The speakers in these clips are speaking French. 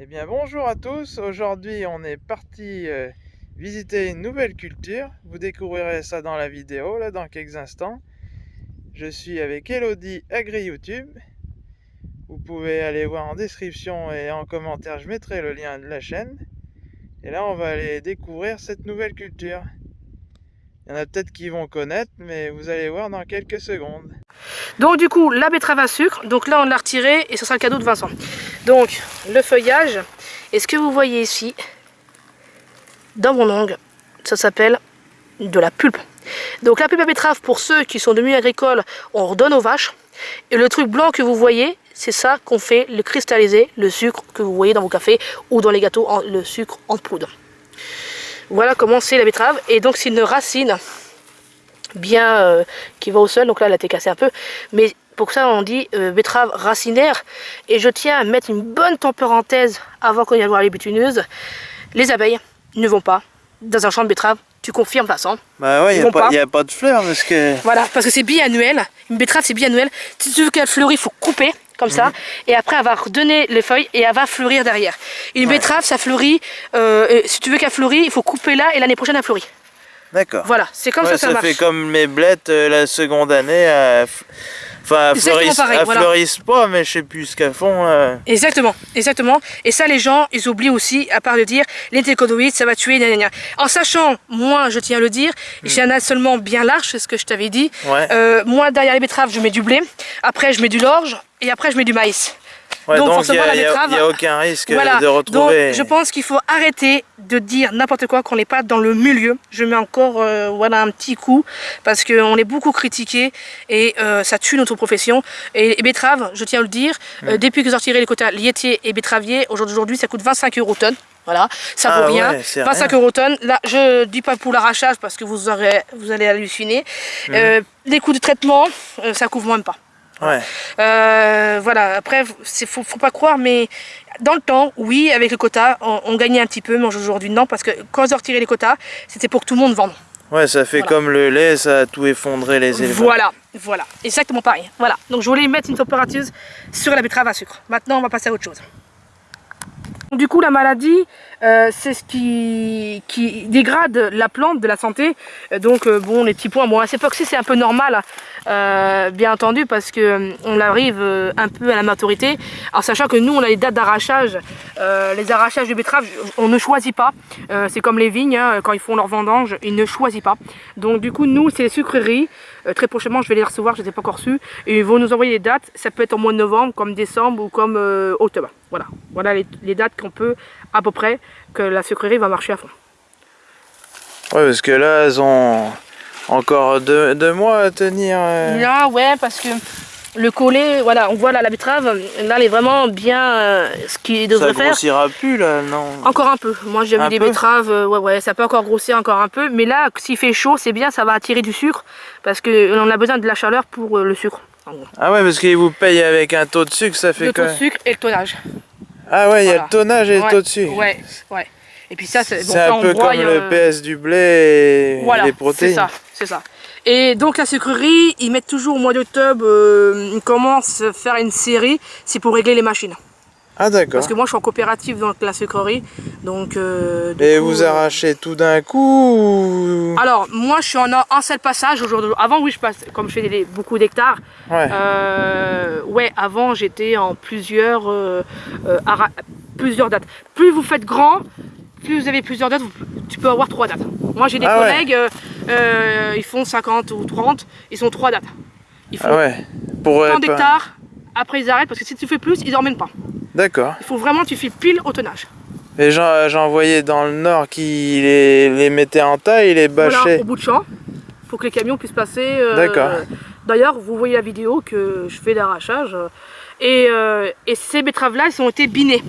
Eh bien bonjour à tous, aujourd'hui on est parti euh, visiter une nouvelle culture. Vous découvrirez ça dans la vidéo là dans quelques instants. Je suis avec Elodie Agri YouTube. Vous pouvez aller voir en description et en commentaire, je mettrai le lien de la chaîne. Et là on va aller découvrir cette nouvelle culture. Il y en a peut-être qui vont connaître, mais vous allez voir dans quelques secondes. Donc du coup, la betterave à sucre, donc là on l'a retiré et ce sera le cadeau de Vincent. Donc, le feuillage, et ce que vous voyez ici, dans mon ongle, ça s'appelle de la pulpe. Donc la pulpe à betterave, pour ceux qui sont de milieu agricole, on redonne aux vaches. Et le truc blanc que vous voyez, c'est ça qu'on fait le cristalliser, le sucre que vous voyez dans vos cafés ou dans les gâteaux, le sucre en poudre. Voilà comment c'est la betterave. Et donc c'est une racine bien euh, qui va au sol. Donc là, elle a été cassée un peu. Mais pour ça, on dit euh, betterave racinaire. Et je tiens à mettre une bonne parenthèse avant qu'on y aille voir les butineuses. Les abeilles ne vont pas dans un champ de betterave. Tu confirmes, Vincent Bah ouais, il n'y a, pas de fleurs parce que... Voilà, parce que c'est biannuel. Une betterave, c'est biannuel. Si tu veux qu'elle fleurisse, il faut couper comme ça, et après va redonner les feuilles et elle va fleurir derrière. Une betterave, ça fleurit, euh, si tu veux qu'elle fleurisse, il faut couper là et l'année prochaine elle fleurit. D'accord. Voilà, c'est comme ça ça, ça marche. Ça fait comme mes blettes euh, la seconde année. Euh, enfin, elles fleurissent, pas, mais je sais plus ce qu'elles font. Exactement, exactement. Et ça, les gens, ils oublient aussi, à part de dire, l'intercodoïde, ça va tuer, En sachant, moi, je tiens à le dire, hmm. j'ai un as seulement bien large, c'est ce que je t'avais dit. moi, derrière les betteraves, je mets du blé. Après, je mets du l'orge et après je mets du maïs. donc, forcément la betterave... Il n'y a, aucun risque de retrouver... Donc je pense qu'il faut arrêter de dire n'importe quoi qu'on n'est pas dans le milieu. Je mets encore euh, voilà, un petit coup parce qu'on est beaucoup critiqué et euh, ça tue notre profession. Et, betterave, je tiens à le dire, euh, hmm. depuis que retiré les quotas laitiers et betteraviers, aujourd'hui ça coûte 25 euros tonne. Voilà, ça vaut ah rien. 25 euros tonne. Là, je dis pas pour l'arrachage parce que vous, aurez, vous allez halluciner. Hmm. les coûts de traitement, ça couvre même pas. Ouais. Euh, voilà, après, il faut, faut pas croire, mais dans le temps, oui, avec le quota, on, gagnait un petit peu, mais aujourd'hui, non, parce que quand ils ont retiré les quotas, c'était pour que tout le monde vende. Ouais, ça fait comme le lait, ça a tout effondré les éleveurs. Voilà, voilà, exactement pareil. Voilà, donc je voulais mettre une température sur la betterave à sucre. Maintenant, on va passer à autre chose. Du coup, la maladie, euh, c'est ce qui, dégrade la plante de la santé. Euh, donc, euh, bon, les petits points. Bon, à cette époque-ci, c'est un peu normal, bien entendu, parce que on arrive un peu à la maturité. En sachant que nous, on a les dates d'arrachage. les arrachages de betteraves, on ne choisit pas. c'est comme les vignes, hein, quand ils font leur vendange, ils ne choisissent pas. Donc, du coup, nous, c'est les sucreries. très prochainement, je vais les recevoir, je ne les ai pas encore reçus. Et ils vont nous envoyer les dates. Ça peut être au mois de novembre, comme décembre ou comme octobre. Voilà, voilà les, dates qu'on peut à peu près que la sucrerie va marcher à fond. Ouais, parce que là, elles ont encore deux, mois à tenir. Euh. Là, ouais, parce que le collet, voilà, on voit là la betterave, là elle est vraiment bien euh, ce qu'il devrait faire. Ça grossira plus là, non Encore un peu. Moi j'ai vu des betteraves, euh, ouais, ouais, ça peut encore grossir encore un peu. Mais là, s'il fait chaud, c'est bien, ça va attirer du sucre parce qu'on a besoin de la chaleur pour le sucre. Ah ouais, parce qu'ils vous payent avec un taux de sucre, ça fait quoi Le taux de sucre et le tonnage. Ah ouais, il y a le tonnage et le taux de sucre. Ouais, ouais. Et puis ça, c'est bon, un peu comme le PS du blé et les protéines. c'est ça, c'est ça. Et donc la sucrerie, ils mettent toujours au mois d'octobre, euh, ils commencent à faire une série, c'est pour régler les machines. Ah d'accord. Parce que moi je suis en coopérative dans la sucrerie. Donc, euh, Et vous euh, arrachez tout d'un coup Alors moi je suis en un seul passage aujourd'hui. Avant oui je passe, comme je fais beaucoup d'hectares. Ouais. Euh, ouais avant j'étais en plusieurs, plusieurs dates. Plus vous faites grand, plus vous avez plusieurs dates, tu peux avoir trois dates. Moi j'ai des ah collègues, ils font 50 ou 30, ils ont trois dates. Ils font ah ouais. Pour, tant d'hectares, après ils arrêtent parce que si tu fais plus, ils n'emmènent pas. D'accord. Il faut vraiment tu fais pile au tonnage. Les gens, j'en voyais dans le nord qui les, les mettaient en taille, les bâchaient. Voilà, au bout de champ, pour que les camions puissent passer. Euh, D'accord. D'ailleurs, vous voyez la vidéo que je fais d'arrachage. Et, euh, et, ces betteraves-là, elles ont été binées.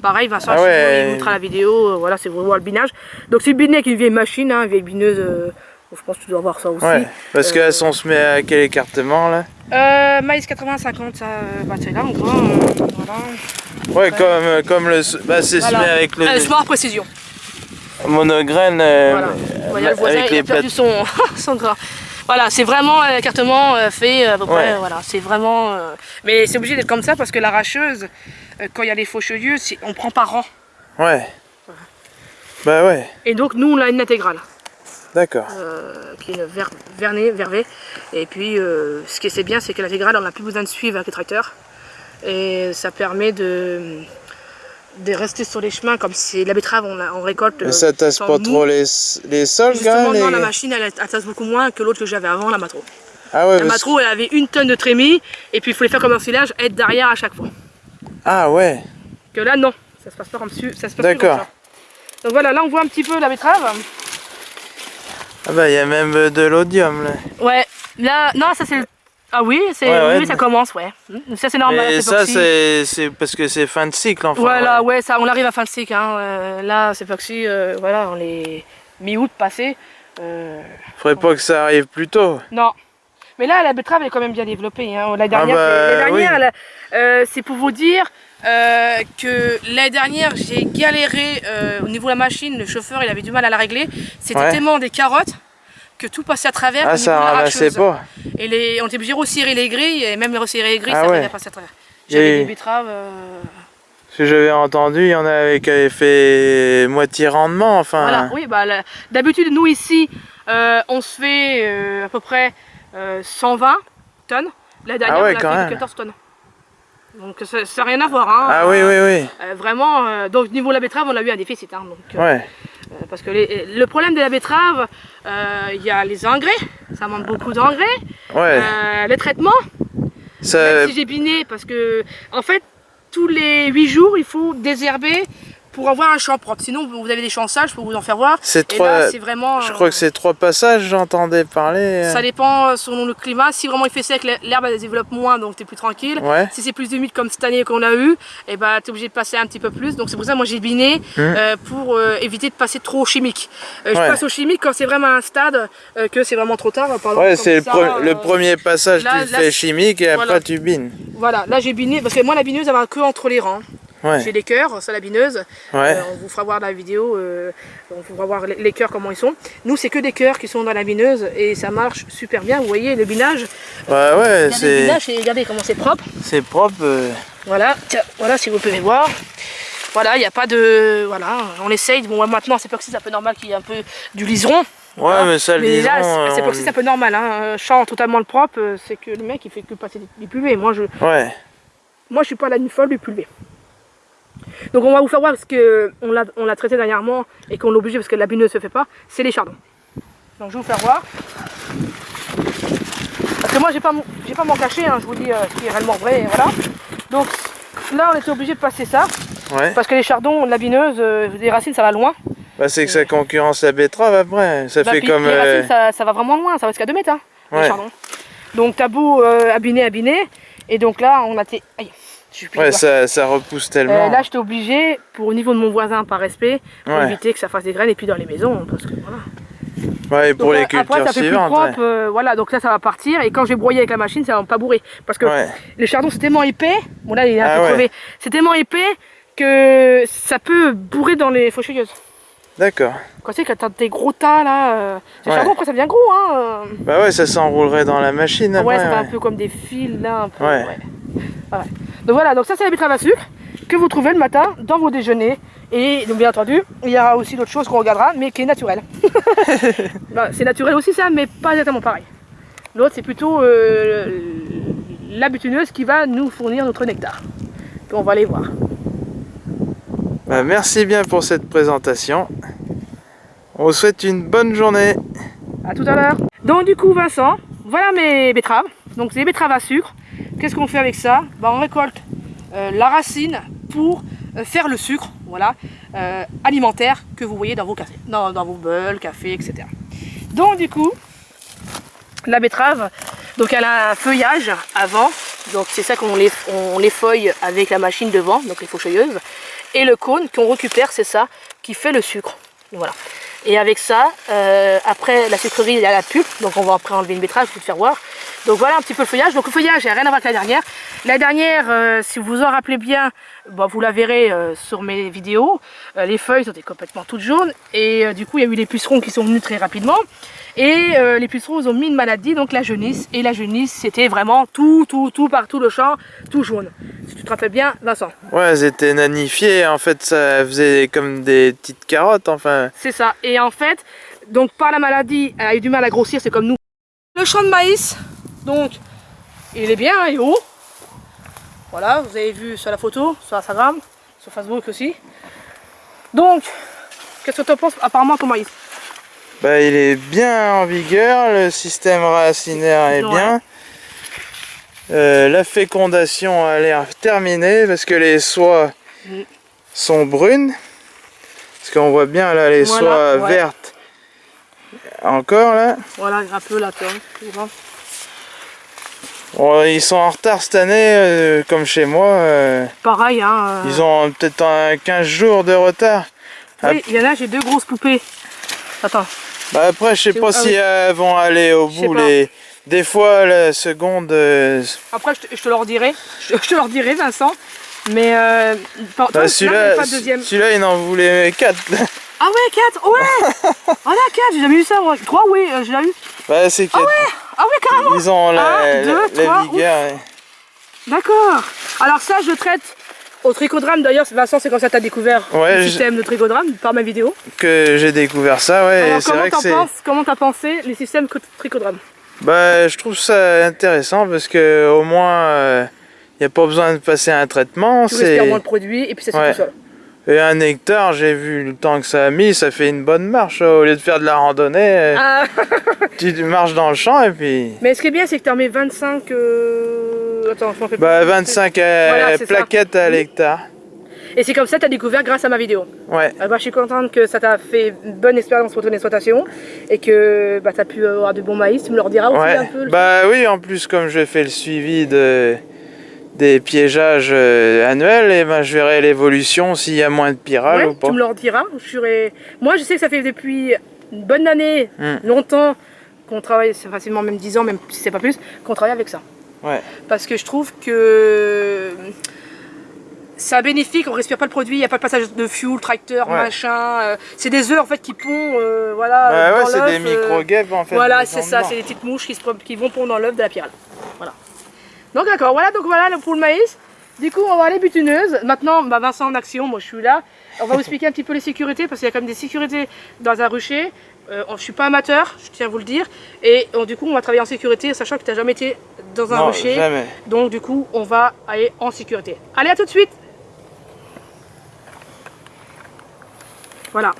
Pareil, Vincent, ah ouais. il montrera la vidéo. Euh, voilà, c'est vraiment le binage. Donc c'est biné avec une vieille machine, hein, une vieille bineuse. je pense que tu dois voir ça aussi. Ouais, parce qu'elles sont se met à quel écartement là? Euh, maïs 80-50, ça, bah c'est là on voit, euh. Ouais, comme, euh, comme le, bah c'est voilà. semé avec le... Euh, précision. Monograine, euh, voilà. le voisin, avec il a perdu son, son gras. Voilà, c'est vraiment un écartement fait à peu près, voilà, c'est vraiment... mais c'est obligé d'être comme ça parce que l'arracheuse, euh, quand il y a les fauchelieux, c'est- on prend par rang. Ouais. Bah ouais, Et donc nous on a une intégrale. d'accord. euh, qui est une ver vernée, vervée. Et puis, euh, ce qui est bien, c'est que l'intégrale, on n'a plus besoin de suivre avec le tracteur. Et ça permet de, de rester sur les chemins, comme si la betterave, on, la- on récolte. Mais ça tasse pas mou. trop les, les sols, Justement, gars non, les- la machine, elle, elle tasse beaucoup moins que l'autre que j'avais avant, la Matro. Ah ouais, La Matro, elle avait une tonne de trémies, et puis il faut les faire comme un silage, être derrière à chaque fois. Ah ouais, Que là, non, ça se passe pas comme, ça se passe D'accord. Donc voilà, là on voit un petit peu la betterave. ah bah il y a même euh, de l'odium là. Ouais, là, non, ça c'est le... Ah oui, c'est Ouais, ça commence, ouais. Hmm, Ça c'est normal. C'est ça c'est parce que c'est fin de cycle enfin. Voilà, ouais, ça, on arrive à fin de cycle. Hein. euh, là, c'est pas que si, euh, voilà, on est mi-août passé. euh, Faudrait pas que ça arrive plus tôt. non. Mais là, la betterave elle est quand même bien développée. Hein. La dernière, bah, oui. là, euh, c'est pour vous dire euh, que l'année dernière, j'ai galéré au niveau de la machine. Le chauffeur, il avait du mal à la régler. C'était tellement des carottes que tout passait à travers. Ah ça ramassait pas. Et les, on était obligé de resserrer les grilles, et même les resserrer les grilles, Ah ça ouais. à passer à travers. J'avais Et- des betteraves. euh, Ce que j'avais entendu, il y en avait qui avaient fait moitié rendement, enfin. Voilà, oui, bah, la- d'habitude, nous ici, euh, on se fait euh, à peu près euh, 120 tonnes. La dernière, Ah ouais, on a quand fait même. 14 tonnes. Donc ça n'a rien à voir. Hein. Ah oui, oui, oui. Euh, vraiment, euh, donc niveau la betterave, on a eu un déficit. Hein, donc, euh, Ouais. Euh, parce que les- le problème de la betterave, euh, il y a les engrais, ça manque beaucoup d'engrais, Ouais. euh, les traitements, Ça, même si j'ai biné, parce que en fait, tous les 8 jours, il faut désherber pour avoir un champ propre. Sinon, vous avez des champs sales, je peux vous en faire voir. c'est trois. là, c'est vraiment. Je crois que c'est trois passages, j'entendais parler. Ça dépend euh, selon le climat. Si vraiment il fait sec, l'herbe elle développe moins, donc tu es plus tranquille. Ouais. Si c'est plus humide comme cette année qu'on a eu, et ben tu es obligé de passer un petit peu plus. Donc c'est pour ça que moi j'ai biné euh, pour euh, éviter de passer trop au chimique. Euh, Je. Ouais. passe au chimique quand c'est vraiment un stade que c'est vraiment trop tard. Par exemple, Ouais, comme c'est le, ça, pre- le premier passage, là- tu là, fais chimique et voilà. après tu bines. Voilà, là j'ai biné parce que moi la bineuse elle va que entre les rangs. Ouais. J'ai les cœurs, ça la bineuse. Ouais. Euh, on vous fera voir dans la vidéo, euh, on vous fera voir les, les cœurs comment ils sont. Nous c'est que des cœurs qui sont dans la bineuse et ça marche super bien. Vous voyez le binage, Ouais, ouais, c'est binage et regardez comment c'est propre. c'est propre. euh, Voilà, tiens, voilà si vous pouvez voir. Voilà, il n'y a pas de. Voilà, on essaye. Bon, maintenant, c'est pas que c'est un peu normal qu'il y ait un peu du liseron. Ouais, Voilà. mais ça, le Mais là, liseron, c'est- euh, pas que c'est un peu normal. Hein. Champ totalement le propre, c'est que le mec il fait que passer des, pulvées. Moi, je, Ouais. moi, je suis pas la nuit folle du pulvé. Donc, on va vous faire voir parce que on l'a on l'a traité dernièrement et qu'on l'a obligé parce que la bineuse se fait pas. C'est les chardons. Donc, je vais vous faire voir. Parce que moi, j'ai pas mon- j'ai pas m'en cacher. hein, je vous dis euh, ce qui est réellement vrai. et voilà. Donc, là, on était obligé de passer ça. Ouais. Parce que les chardons, la bineuse, euh, les racines, ça va loin. Bah, c'est que ça concurrence la betterave après. Ça Bah, fait puis comme. les euh, racines, ça, ça va vraiment loin, ça va jusqu'à 2 mètres, hein, les chardons. Donc t'as beau euh, et donc là, on a été... Aïe, plus Ouais, ça, ça repousse Euh, tellement. là, j'étais obligé, pour au niveau de mon voisin, par respect, pour Ouais. éviter que ça fasse des graines, et puis dans les maisons, parce que voilà. Ouais, et pour Donc, les là, cultures après, ça fait plus suivantes. propre, euh, voilà, donc là, ça va partir, et quand je vais broyer avec la machine, ça va pas bourrer. Parce que ouais. Ouais. le chardon, c'est tellement épais, bon là, il est un Ah peu ouais. crevé, c'est tellement épais que ça peut bourrer dans les faucheuilleuses. D'accord. Quand sais, quand t'as des gros tas, là, euh, le Ouais. chardon, après, ça devient gros, hein. euh. Bah ouais, ça s'enroulerait dans la machine Ah après. ouais, fait un ouais. peu comme des fils là, un peu. Ouais. Voilà. Donc voilà, donc ça c'est la betterave à sucre que vous trouvez le matin dans vos déjeuners. Et donc bien entendu, il y aura aussi d'autres choses qu'on regardera, mais qui est naturelle. Bah, c'est naturel aussi ça, mais pas exactement pareil. L'autre c'est plutôt euh, la butineuse qui va nous fournir notre nectar. Puis on va aller voir. Bah, merci bien pour cette présentation. On vous souhaite une bonne journée. À tout à l'heure. Donc du coup Vincent, voilà mes betteraves. Donc c'est des betteraves à sucre. Qu'est-ce qu'on fait avec ça bah, On récolte euh, la racine pour euh, faire le sucre, voilà, euh, alimentaire que vous voyez dans vos cafés, dans, vos beuls, cafés, etc. Donc du coup, la betterave, donc elle a un feuillage avant, donc c'est ça qu'on les, on les feuille avec la machine devant, donc les faucheuilleuses, et le cône qu'on récupère, c'est ça qui fait le sucre. Voilà. Et avec ça, euh, après la sucrerie, il y a la pulpe. Donc on va après enlever une betterave, je vais te faire voir. Donc voilà un petit peu le feuillage. Donc le feuillage, il n'y a rien à voir avec la dernière. La dernière, euh, si vous vous en rappelez bien, bon, vous la verrez euh, sur mes vidéos. Les feuilles étaient complètement toutes jaunes. Et du coup, il y a eu les pucerons qui sont venus très rapidement. Et les pucerons ils ont mis une maladie, donc la jaunisse. Et la jaunisse, c'était vraiment tout, tout, tout, partout le champ, tout jaune. Si tu te rappelles bien, Vincent. Ouais, elles étaient nanifiées. En fait, ça faisait comme des petites carottes, enfin. C'est ça. Et en fait, donc par la maladie, elle a eu du mal à grossir, c'est comme nous. Le champ de maïs, donc, il est bien, il est haut. Voilà, vous avez vu sur la photo, sur Instagram, sur Facebook aussi. Donc, qu'est-ce que tu en penses apparemment ton maïs? Bah, Il est bien en vigueur, le système racinaire est bien. Euh, la fécondation a l'air terminée parce que les soies mm. sont brunes. Parce qu'on voit bien là les soies vertes encore là. Voilà, un peu là, tu vois ils sont en retard cette année, euh, comme chez moi. Euh. Pareil, hein. Euh. Ils ont peut-être 15 jours de retard. Oui, il y en a, j'ai deux grosses poupées. Attends. Bah après, je sais pas ah si elles vont aller au bout. Les... Des fois, la seconde... Après, je te, leur dirai. Je, te leur dirai, Vincent. Mais euh, bah, celui-là, celui-là, il en voulait 4. Ah ouais, 4 Ouais Ah là, 4, j'ai jamais vu ça, moi. 3, oui, j'ai jamais vu. Bah, c'est 4. Ah ouais Ah ouais, carrément Ils ont la, 1, 2, 3, vigueur. D'accord. Alors ça, je traite au trichodrame d'ailleurs, Vincent, c'est comme ça que tu as découvert le système de trichodrame par ma vidéo. Que j'ai découvert ça, ouais. Alors, comment t'en penses Comment t'as pensé les systèmes trichodrame? Bah, je trouve ça intéressant parce que au moins, euh, n'y a pas besoin de passer un traitement. Respires moins le produit et puis ça se tout seul. Et un hectare, j'ai vu le temps que ça a mis, ça fait une bonne marche. Au lieu de faire de la randonnée, ah. tu marches dans le champ et puis... Mais ce qui est bien, c'est que tu en mets 25... Euh... Attends, je Bah, 25 euh, plaquettes à l'hectare. Et c'est comme ça que tu as découvert grâce à ma vidéo. Ouais. Ah bah, je suis contente que ça t'a fait une bonne expérience pour ton exploitation et que bah, tu as pu avoir de bons maïs. Tu me le rediras aussi un peu Bah oui, en plus, comme je fais le suivi de des piégeages euh, annuels, et ben, je verrai l'évolution s'il y a moins de pyrales ou pas. Tu me le diras. Je Moi, je sais que ça fait depuis une bonne année, hmm. longtemps, qu'on travaille, c'est facilement même 10 ans, même si c'est pas plus, qu'on travaille avec ça. Ouais. Parce que je trouve que c'est bénéfique, on respire pas le produit, il n'y a pas de passage de fuel, tracteur, machin. Euh, c'est des œufs en fait qui pondent, euh, voilà. Bah ouais, c'est des micro-guêpes en fait. Voilà, c'est ça, c'est des petites mouches qui, qui vont pondre dans l'œuf de la pyrale. Voilà. Donc d'accord, voilà donc voilà pour le maïs. Du coup, on va aller butineuse. Maintenant, bah, Vincent en action, moi je suis là. On va vous expliquer un petit peu les sécurités parce qu'il y a quand même des sécurités dans un rucher. Euh, je ne suis pas amateur, je tiens à vous le dire. Et du coup, on va travailler en sécurité, sachant que tu n'as jamais été dans un rucher. Donc du coup, on va aller en sécurité. Allez, à tout de suite Voilà.